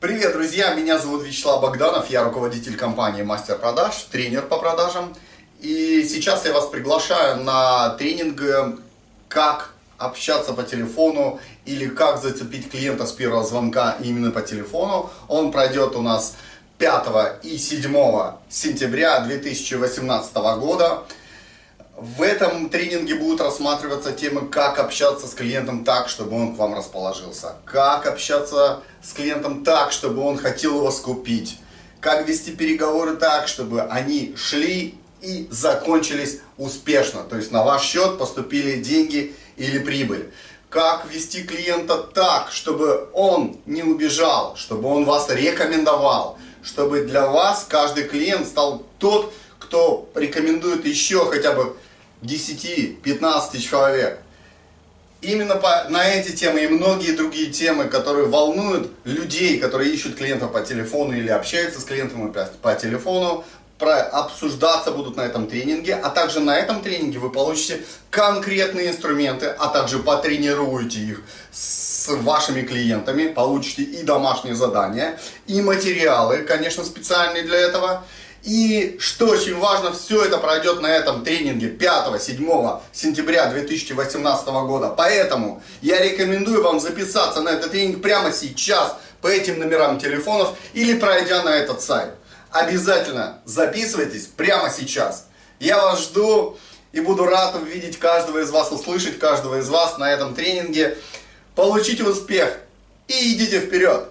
Привет, друзья! Меня зовут Вячеслав Богданов, я руководитель компании Мастер Продаж, тренер по продажам. И сейчас я вас приглашаю на тренинг «Как общаться по телефону» или «Как зацепить клиента с первого звонка именно по телефону». Он пройдет у нас 5 и 7 сентября 2018 года. В этом тренинге будут рассматриваться темы, как общаться с клиентом так, чтобы он к вам расположился. Как общаться с клиентом так, чтобы он хотел вас купить. Как вести переговоры так, чтобы они шли и закончились успешно. То есть на ваш счет поступили деньги или прибыль. Как вести клиента так, чтобы он не убежал, чтобы он вас рекомендовал. Чтобы для вас каждый клиент стал тот, кто рекомендует еще хотя бы 10-15 человек. Именно по, на эти темы и многие другие темы, которые волнуют людей, которые ищут клиентов по телефону или общаются с клиентом по, по телефону, про, обсуждаться будут на этом тренинге, а также на этом тренинге вы получите конкретные инструменты, а также потренируете их с вашими клиентами, получите и домашние задания, и материалы, конечно, специальные для этого, и что очень важно, все это пройдет на этом тренинге 5-7 сентября 2018 года. Поэтому я рекомендую вам записаться на этот тренинг прямо сейчас по этим номерам телефонов или пройдя на этот сайт. Обязательно записывайтесь прямо сейчас. Я вас жду и буду рад увидеть каждого из вас, услышать каждого из вас на этом тренинге. Получите успех и идите вперед!